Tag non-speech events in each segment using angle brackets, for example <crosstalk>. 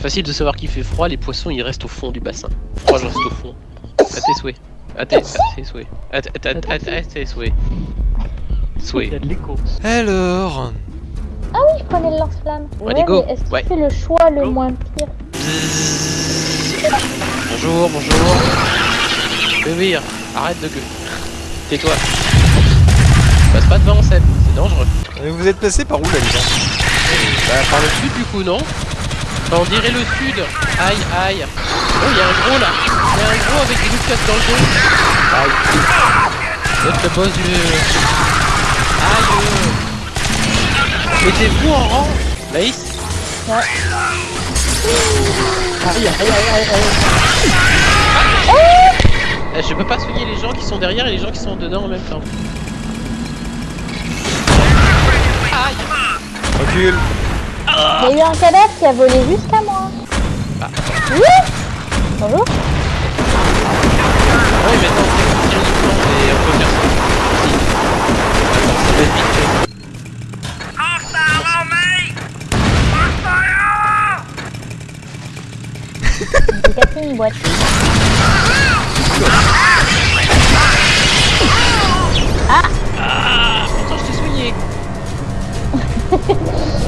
Facile de savoir qu'il fait froid, les poissons ils restent au fond du bassin. Froid, je reste au fond. À tes souhaits. À tes, souhaits. À tes, souhaits. Il y Souhaits. a de l'écho. Alors... Ah oui, je prenais le lance-flamme. Ouais, allez, go. mais est-ce Ouais. fait le choix le Go. moins pire Bonjour, bonjour. Oui, arrête de gueuler. Tais-toi. Passe pas devant, Seb, c'est dangereux. Mais vous êtes passé par où là les gens? Bah, par le sud du coup, non? On dirait le sud. Aïe, aïe. Oh, il y a un gros là. Il y a un gros avec des loups dans le dos. Aïe. Êtes le boss du. Aïe. Mettez-vous en rang. Maïs Aïe, aïe, aïe, aïe, aïe. Eh, Je peux pas soigner les gens qui sont derrière et les gens qui sont dedans en même temps. Aïe. Recule Il y a eu un cadavre qui a volé jusqu'à moi. Ah. Oui Bonjour. Ah oui, tirer du plan et on peut faire ça. Si. Attends, ça va être vite fait. J'ai cassé une boîte. Ah, pourtant je t'ai soigné. <laughs>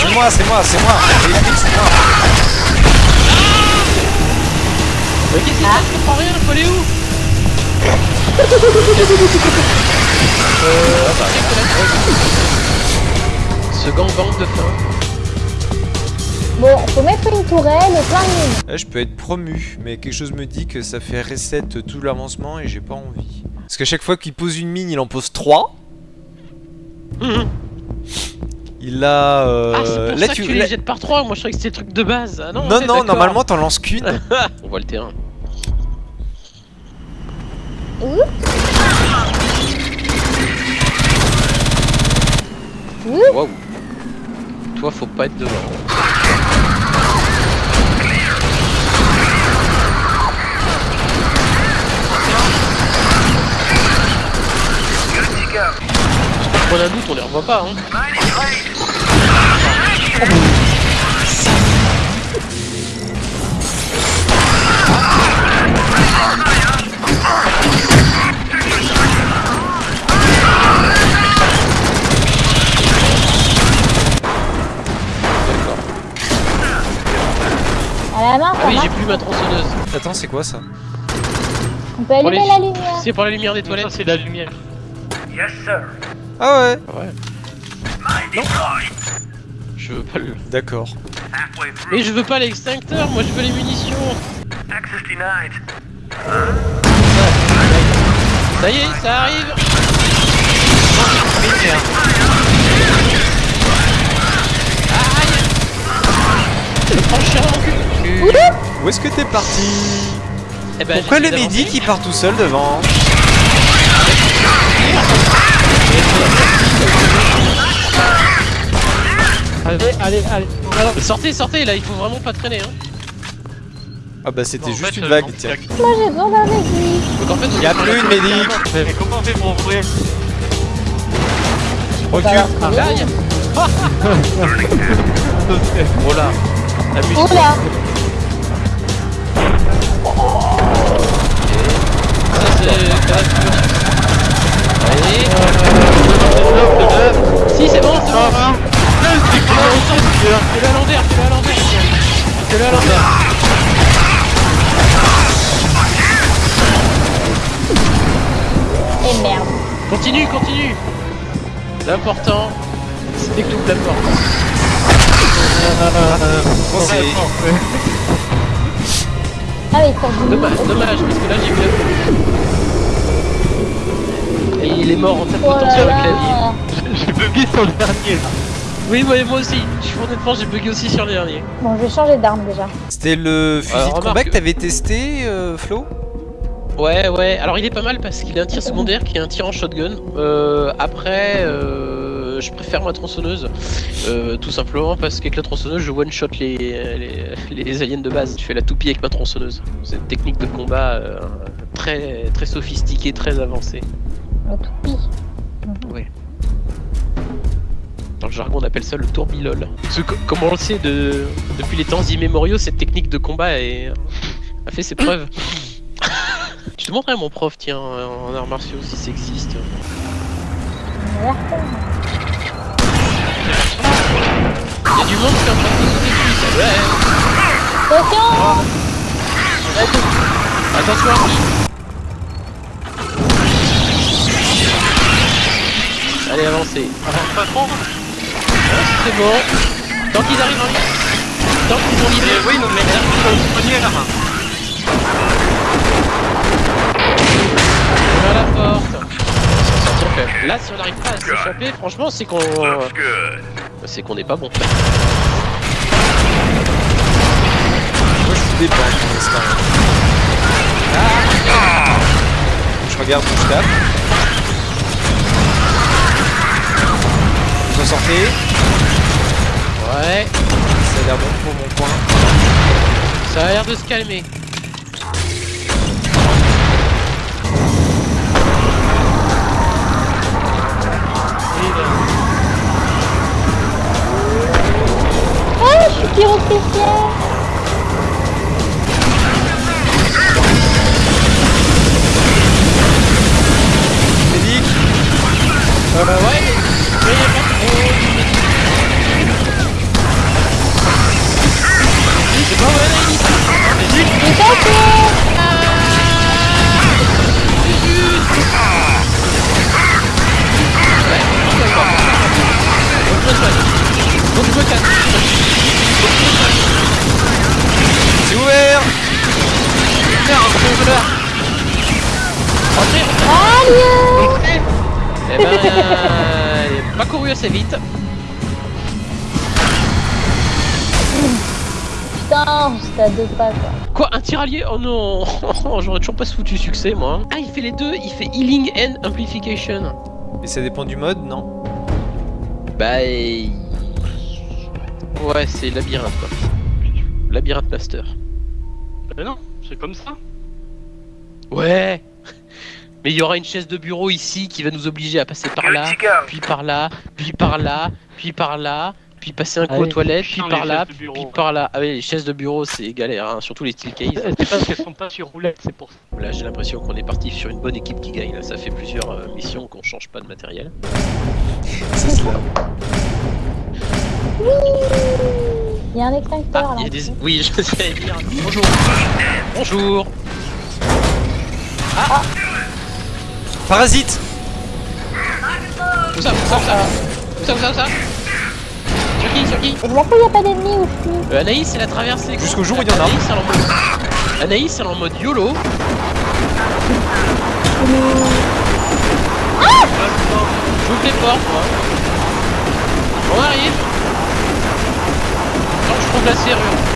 C'est moi, c'est moi, c'est moi c'est moi Mais qu'est-ce qui se passe Je comprends rien, faut aller où Euh. Ce gangbang de fin. Bon, faut mettre une tourelle et plein de mines. Là, je peux être promu, mais quelque chose me dit que ça fait reset tout l'avancement et j'ai pas envie. Parce qu'à chaque fois qu'il pose une mine, il en pose 3. Il a... Euh... ah, c'est pour là, ça tu... que tu là- les jettes par trois. Moi je croyais que c'était le truc de base. Ah non, Non, normalement t'en lances qu'une. <laughs> On voit le terrain. Ouh. Toi, faut pas être devant. Un doute, on les revoit pas. Hein. Ah ça oui, j'ai plus ma tronçonneuse. Attends, c'est quoi ça? On peut allumer les- la lumière. C'est pour la lumière des toilettes. c'est de la lumière. Ah ouais Ouais. Non. Je veux pas le. D'accord. Mais je veux pas l'extincteur, moi je veux les munitions. Ça y est, ça arrive. Aïe. Où est-ce que t'es parti? Eh ben, Pourquoi le médic il part tout seul devant? Allez, allez, allez. Alors, Sortez, sortez, là il faut vraiment pas traîner. Hein. Ah bah c'était en juste fait, une euh, vague, tiens. Moi j'ai besoin d'un aiguille. Donc en fait, on Y a prend plus de médic. Mais comment on fait pour ouvrir Recule Aïe Oh là La musique. Oh là Ça c'est. Allez Si c'est bon, c'est bon Fais-le à l'envers, fais-le à l'envers Fais-le à l'envers Et merde. Continue, continue L'important, c'est que tu ouvres la porte. Ah mais pour du Dommage, dommage, parce que là j'ai vu la Et il est mort en tapant Oh là sur le là. clavier. J'ai bugué sur le dernier. Oui, ouais, moi aussi. Je suis honnêtement, j'ai bugué aussi sur le dernier. Bon, je vais changer d'arme déjà. C'était le fusil Alors, de combat que t'avais testé, euh, Flo? Ouais, ouais. Alors il est pas mal parce qu'il a un tir secondaire qui est un tir en shotgun. Euh, après, euh, je préfère ma tronçonneuse. Euh, tout simplement parce qu'avec la tronçonneuse, je one shot les, les, les aliens de base. Je fais la toupie avec ma tronçonneuse. C'est une technique de combat euh, très, très sophistiquée, très avancée. Le toupie. Le jargon on appelle ça le tourbilol. Parce que, comme on le sait, de, depuis les temps immémoriaux, cette technique de combat est- a fait ses preuves. <coughs> tu te montrerais à mon prof, tiens, en arts martiaux, si ça existe. Il y a du monde qui est en train de sauter dessus, ça. Ouais. Attention Attention Archie Allez, avancez. Avance pas trop C'est bon. Tant qu'ils arrivent en ligne. Tant qu'ils ont Mais l'idée. oui, non, mais le poignet là Vers la porte. Donc, là, si on n'arrive pas à s'échapper, franchement, c'est qu'on. C'est qu'on n'est pas bon. Moi je vous dépends pour l'instant. Je regarde où je tape. Vous en sortez Ouais, Ça a l'air bon pour mon point. ça a l'air de se calmer. Ah, je suis pyrotechnicien Euh, bah ouais, mais il est pas couru assez vite. Putain, j'étais à deux pas quoi. Quoi, un tiralier? Oh non <laughs> J'aurais toujours pas foutu succès moi. Ah, il fait les deux, il fait healing and amplification. Et ça dépend du mode, non? Bah. il- Ouais, c'est labyrinthe quoi. Labyrinthe master. Mais non, c'est comme ça. Ouais Mais il y aura une chaise de bureau ici qui va nous obliger à passer par là, puis par là, puis par là, puis par là, puis passer un coup aux toilettes, puis par là, puis par là. Ah oui, les chaises de bureau c'est galère, hein, surtout les steel case. <laughs> C'est parce qu'elles sont pas sur roulette, c'est pour ça. Là j'ai l'impression qu'on est parti sur une bonne équipe qui gagne. Là, ça fait plusieurs euh, missions qu'on change pas de matériel. C'est cela. Il y a un extincteur Ah, là. il y a des... Oui, <laughs> je sais dire. Bonjour. Bonjour. Parasite Où ça Où ça Où ça Où ça Où ça Où ça Sur qui Sur qui Et de la fois, il n'y a pas d'ennemis ou Euh, Anaïs, elle a traversé. Jusqu'au jour où il y en a. Anaïs, elle est en mode... Anaïs, elle est en mode YOLO. J'ouvre les portes, moi. On arrive. Quand je trouve la serrure.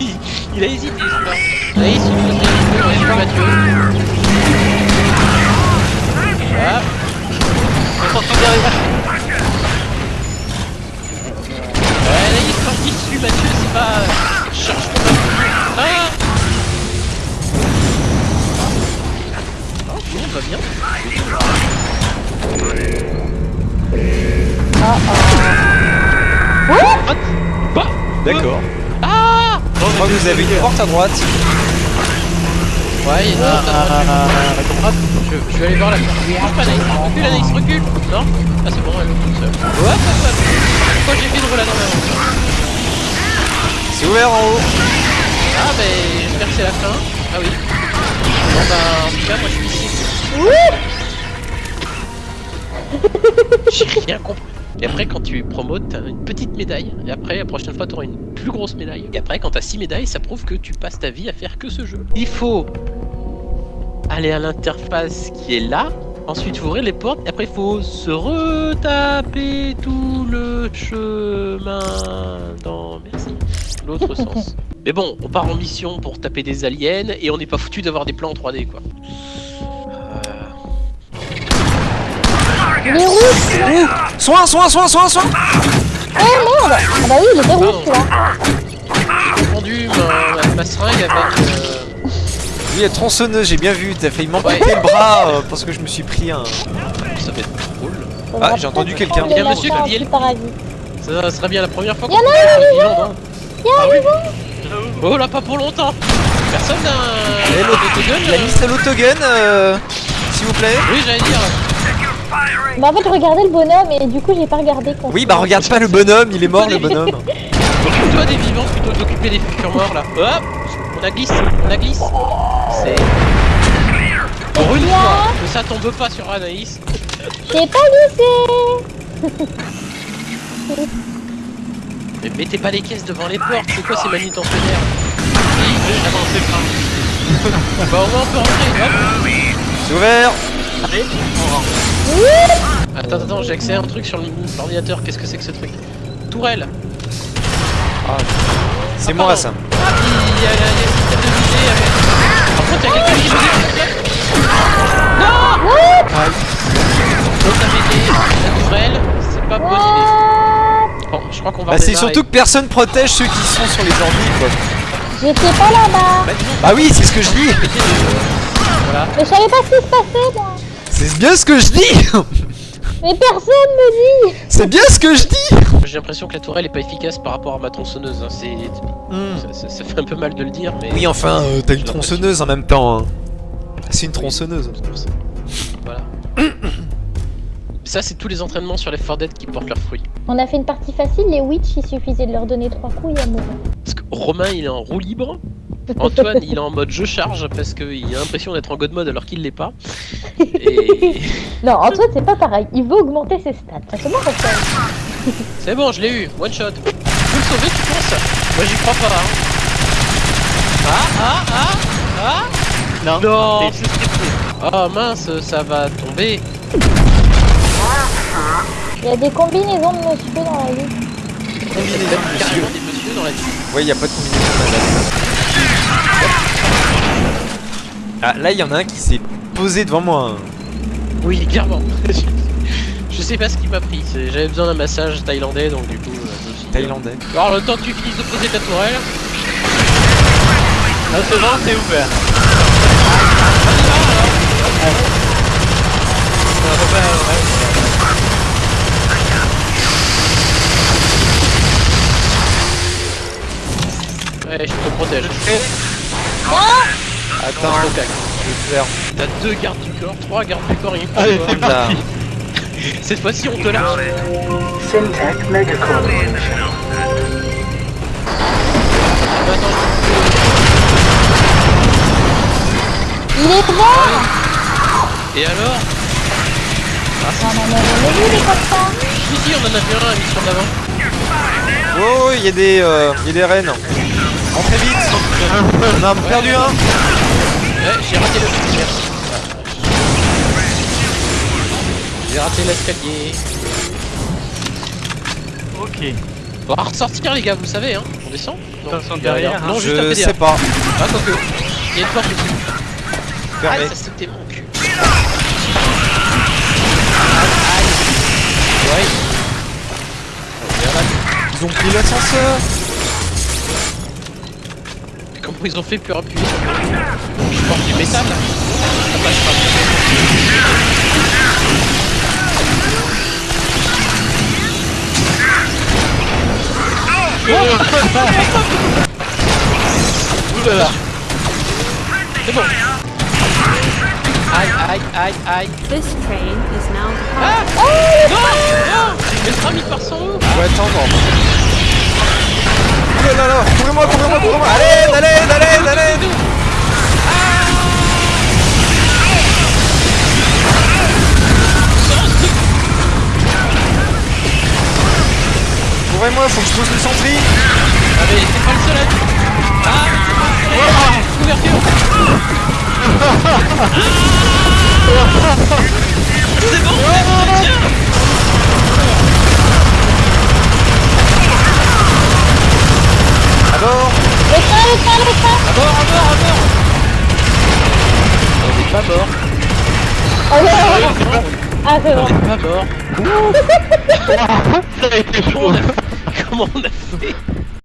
Il, <laughs> il a hésité, celui-là. Il est sur Mathieu. Hop. On s'en sort derrière. Ouais, quand je dis dessus, Mathieu, c'est pas... euh, Cherche ton Ah tout le monde va bien. What Bah D'accord. Ah Je crois que vous avez une porte à droite. Ouais, il y en a un à droite. Je, je vais aller voir la porte. Recule, Anaïs, recule. Non Ah, c'est bon, elle est toute seule. Ouais. Pourquoi j'ai fait de rouler dans ma main C'est ouvert en haut. Ah, bah, j'espère que c'est la fin. Ah oui. Bon, bah, en tout cas, moi, je suis ici. J'ai rien compris. Et après, quand tu promotes, t'as une petite médaille. Et après, la prochaine fois, t'auras une plus grosse médaille. Et après, quand t'as 6 médailles, ça prouve que tu passes ta vie à faire que ce jeu. Il faut aller à l'interface qui est là. Ensuite, faut ouvrir les portes. Et après, il faut se retaper tout le chemin dans. Merci. L'autre <laughs> sens. Mais bon, on part en mission pour taper des aliens et on n'est pas foutu d'avoir des plans en 3D quoi. Il est rouge Soin, soin, soin, soin, soin. Oh merde. Ah bah oui, il était rouge celui-là J'ai confondu ma, ma, ma seringue avec. euh, Oui, la tronçonneuse, j'ai bien vu, t'as failli m'amputer le bras euh, parce que je me suis pris un... Ça va être drôle. Ah, j'ai entendu quelqu'un. Il y a un monsieur qui dit- paradis. Ça serait bien la première fois Y en a un vivant, non Ah oui. Oh là, pas pour longtemps. Personne n'a Eh, un l'autre- autogun La liste à l'autogun, euh, s'il vous plaît. Oui, j'allais dire. Bah en fait je regardais le bonhomme et du coup j'ai pas regardé quand Oui, bah regarde pas le bonhomme, il est mort le <laughs> bonhomme. Occupe-toi des vivants plutôt que d'occuper des futurs morts là. Hop On a glisse, on a glisse. C'est. Pour une Bien. fois que ça tombe pas sur Anaïs. <laughs> J'ai pas glissé <laughs> Mais mettez pas les caisses devant les portes, c'est quoi ces manutentionnaires Avancez pas. Bah au moins on peut rentrer, hop C'est ouvert Attends, attends, j'ai accès à un truc sur l'ordinateur, qu'est-ce que c'est que ce truc? Tourelle. C'est Ah, moi pardon. ça. Ah, il y a, il y a le système de visée avec... Par contre, il y a quelqu'un qui me dit Non Donc dit la tourelle, c'est pas bonne idée. What Bon, je crois qu'on va Bah c'est surtout que personne protège ceux qui sont sur les ordi quoi. J'étais pas là-bas. Bah, oui, c'est ce que je dis. Voilà. Mais je savais pas ce qui se passait moi C'est bien ce que je dis Mais personne me dit C'est bien ce que je dis J'ai l'impression que la tourelle est pas efficace par rapport à ma tronçonneuse. hein. C'est, ça, ça- ça fait un peu mal de le dire, mais. Oui enfin, euh, t'as une tronçonneuse en même temps. hein. C'est une tronçonneuse. Voilà. <coughs> Ça, c'est tous les entraînements sur les 4 Dead qui portent leurs fruits. On a fait une partie facile, les witch il suffisait de leur donner trois coups et à mourir. Parce que Romain, il est en roue libre. Antoine, il est en mode je charge parce qu'il a l'impression d'être en god mode alors qu'il l'est pas. Et. Non, Antoine c'est pas pareil, il veut augmenter ses stats. Comment ça se fait C'est bon, je l'ai eu, one shot. Tu peux le sauver, tu penses? Moi, j'y crois pas. Hein. Ah, ah, ah, ah Non. Non. Oh mince, ça va tomber. Il y a des combinaisons de monsieur dans la vie. Combinaison carrément des messieurs dans la vie. Ouais, y a pas de combinaison madame. Ah là il y en a un qui s'est posé devant moi. Oui, clairement. <laughs> je sais pas ce qui m'a pris. J'avais besoin d'un massage thaïlandais, donc du coup. euh, Thaïlandais. Alors, le temps que tu finisses de poser ta tourelle. Là, c'est bon, c'est ouvert. Ouais, je te protège. Attends, Je te je vais faire. T'as deux gardes du corps, trois gardes du corps et une Allez, pour c'est. Là. <laughs> Cette fois-ci, on te lâche. Syntech Megacore. Attends, Il est mort Et alors Non, non, non, non, mais lui, il est comme ça Si, si, on en a vu un à l'émission d'avant. Oh, il y a des, euh, y a des rennes. Entrez vite. On a perdu un. Ouais, j'ai raté le Merci. J'ai raté l'escalier. Ok. On va ressortir, les gars, vous savez, hein. On descend On descend derrière, hein. Non, juste un Je PDA. sais pas. Ah, quoique. Il y a une porte dessus. Ah, Fermé. ça c'était mon cul. Aïe, aïe. Ouais. Ils ont pris l'ascenseur. Ils ont fait pour appuyer sur le Je porte du métal là. Ça passe pas. Ouh là là. C'est bon. Aïe, aïe, aïe, aïe. This train is now Ah departing. Non Non Mais le tram il part sans eau Faut attendre. Oh là là couvrez-moi, couvrez-moi, couvrez-moi. Allez, allez, allez, allez. Couvrez-moi, faut que je pose le sentry. Ah mais c'est pas le seul Ah, c'est On bon. n'est pas mort Ça a été chaud. on comment on a fait?